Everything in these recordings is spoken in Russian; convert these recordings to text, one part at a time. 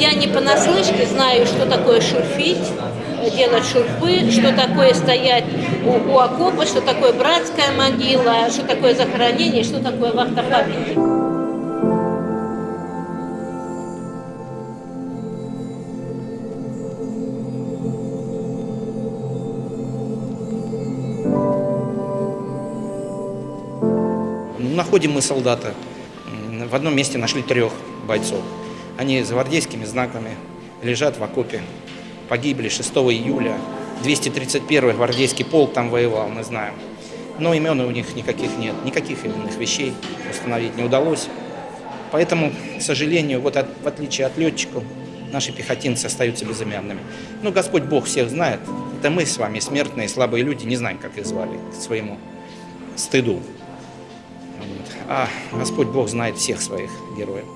Я не понаслышке знаю, что такое шурфить, делать шурфы, что такое стоять у, у окопа, что такое братская могила, что такое захоронение, что такое вахта памяти. Находим мы солдата. В одном месте нашли трех бойцов. Они с гвардейскими знаками лежат в окопе. Погибли 6 июля. 231-й гвардейский полк там воевал, мы знаем. Но имен у них никаких нет, никаких именных вещей установить не удалось. Поэтому, к сожалению, вот от- в отличие от летчиков, наши пехотинцы остаются безымянными. Ну, Господь Бог всех знает. Это мы с вами, смертные, слабые люди, не знаем, как их звали, к своему стыду. Вот. А Господь Бог знает всех своих героев.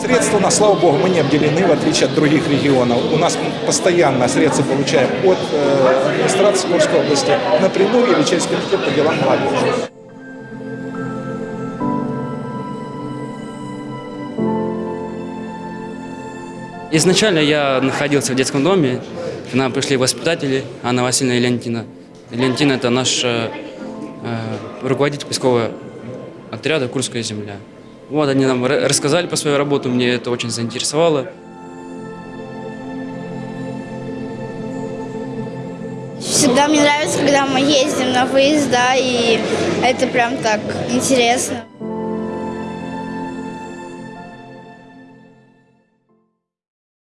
Средства, на слава богу, мы не обделены, в отличие от других регионов. У нас постоянно средства получаем от э, администрации Курской области напрямую или через комитет по делам молодежи. Изначально я находился в детском доме, к нам пришли воспитатели Анна Васильевна и Леонтина. Леонтина – это наш э, э, руководитель поискового отряда «Курская земля». Вот они нам ра- рассказали про свою работу, мне это очень заинтересовало. Всегда мне нравится, когда мы ездим на выезда, и это прям так интересно.